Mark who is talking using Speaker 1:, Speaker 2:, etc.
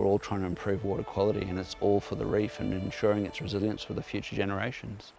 Speaker 1: We're all trying to improve water quality and it's all for the reef and ensuring its resilience for the future generations.